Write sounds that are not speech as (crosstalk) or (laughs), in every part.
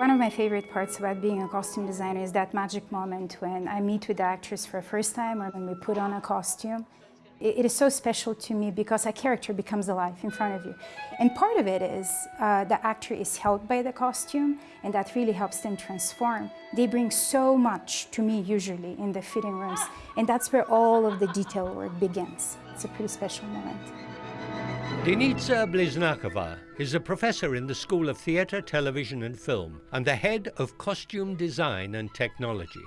One of my favorite parts about being a costume designer is that magic moment when I meet with the actress for the first time or when we put on a costume. It is so special to me because a character becomes alive in front of you. And part of it is uh, the actor is held by the costume and that really helps them transform. They bring so much to me usually in the fitting rooms and that's where all of the detail work begins. It's a pretty special moment. Denitsa Bliznakova is a professor in the School of Theatre, Television and Film and the head of Costume Design and Technology.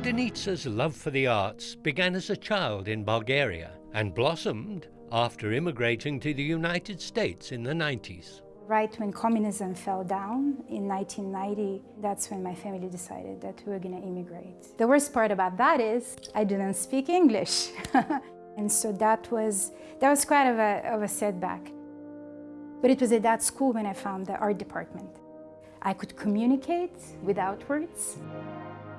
Denitsa's love for the arts began as a child in Bulgaria and blossomed after immigrating to the United States in the 90s. Right when communism fell down in 1990, that's when my family decided that we were going to immigrate. The worst part about that is I didn't speak English. (laughs) and so that was, that was quite of a, of a setback. But it was at that school when I found the art department. I could communicate without words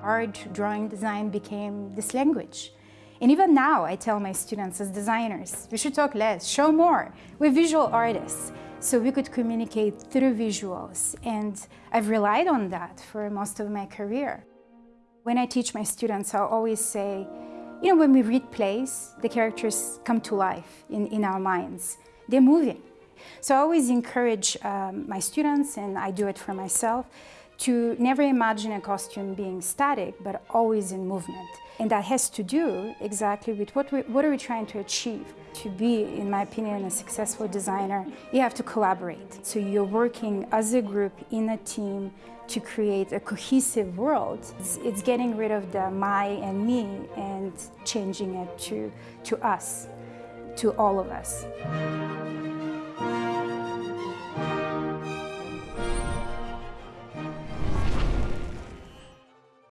art, drawing, design became this language. And even now, I tell my students as designers, we should talk less, show more. We're visual artists, so we could communicate through visuals. And I've relied on that for most of my career. When I teach my students, I always say, you know, when we read plays, the characters come to life in, in our minds. They're moving. So I always encourage um, my students, and I do it for myself, to never imagine a costume being static, but always in movement. And that has to do exactly with what, we, what are we trying to achieve. To be, in my opinion, a successful designer, you have to collaborate. So you're working as a group, in a team, to create a cohesive world. It's, it's getting rid of the my and me and changing it to, to us, to all of us.